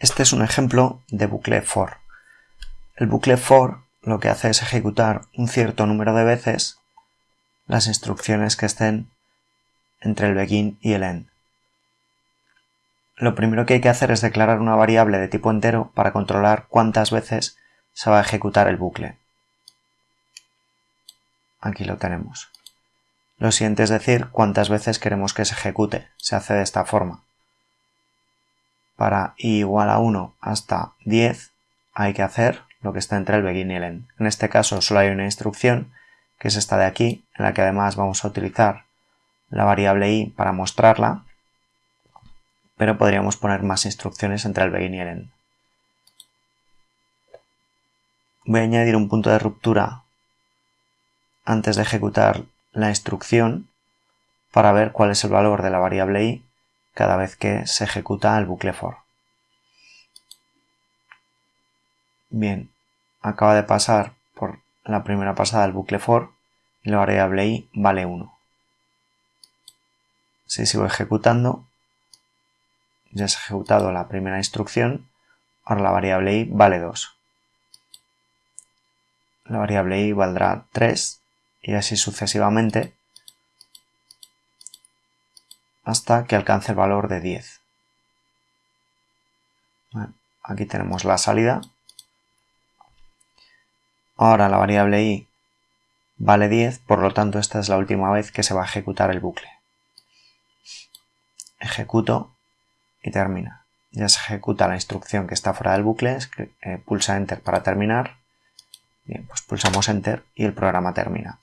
Este es un ejemplo de bucle for. El bucle for lo que hace es ejecutar un cierto número de veces las instrucciones que estén entre el begin y el end. Lo primero que hay que hacer es declarar una variable de tipo entero para controlar cuántas veces se va a ejecutar el bucle. Aquí lo tenemos. Lo siguiente es decir cuántas veces queremos que se ejecute. Se hace de esta forma para i igual a 1 hasta 10 hay que hacer lo que está entre el begin y el end. En este caso solo hay una instrucción, que es esta de aquí, en la que además vamos a utilizar la variable i para mostrarla, pero podríamos poner más instrucciones entre el begin y el end. Voy a añadir un punto de ruptura antes de ejecutar la instrucción para ver cuál es el valor de la variable i cada vez que se ejecuta el bucle for. Bien, acaba de pasar por la primera pasada el bucle for y la variable i vale 1. Si sigo ejecutando, ya se ha ejecutado la primera instrucción, ahora la variable i vale 2. La variable i valdrá 3 y así sucesivamente hasta que alcance el valor de 10. aquí tenemos la salida. Ahora la variable i vale 10, por lo tanto esta es la última vez que se va a ejecutar el bucle. Ejecuto y termina. Ya se ejecuta la instrucción que está fuera del bucle, eh, pulsa Enter para terminar. Bien, pues pulsamos Enter y el programa termina.